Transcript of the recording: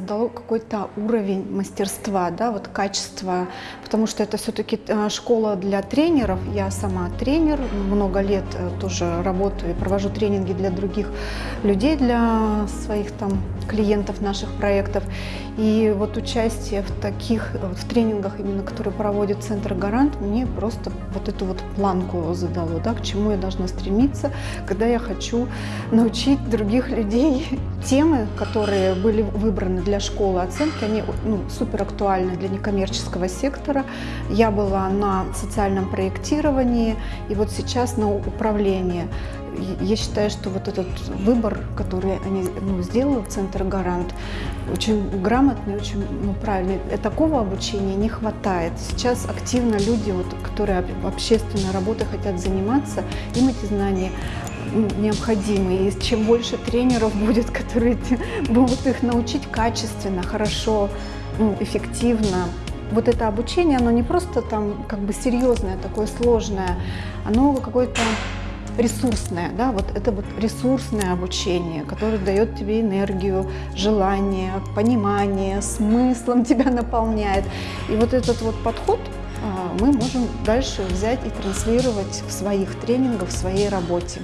задало какой-то уровень мастерства, да, вот качество, потому что это все-таки школа для тренеров. Я сама тренер, много лет э, тоже работаю и провожу тренинги для других людей, для своих там клиентов наших проектов. И вот участие в таких, в тренингах, именно которые проводит Центр Гарант, мне просто вот эту вот планку задало, да, к чему я должна стремиться, когда я хочу научить других людей темы, которые были выбраны для школы оценки, они ну, супер актуальны для некоммерческого сектора. Я была на социальном проектировании и вот сейчас на управлении. Я считаю, что вот этот выбор, который они ну, сделали в Центр Гарант, очень грамотный, очень ну, правильный. И такого обучения не хватает. Сейчас активно люди, вот, которые общественной работой хотят заниматься, им эти знания необходимы. И чем больше тренеров будет, которые будут их научить качественно, хорошо, ну, эффективно, вот это обучение, оно не просто там как бы серьезное, такое сложное, оно какое-то ресурсное, да, вот это вот ресурсное обучение, которое дает тебе энергию, желание, понимание, смыслом тебя наполняет. И вот этот вот подход а, мы можем дальше взять и транслировать в своих тренингах, в своей работе.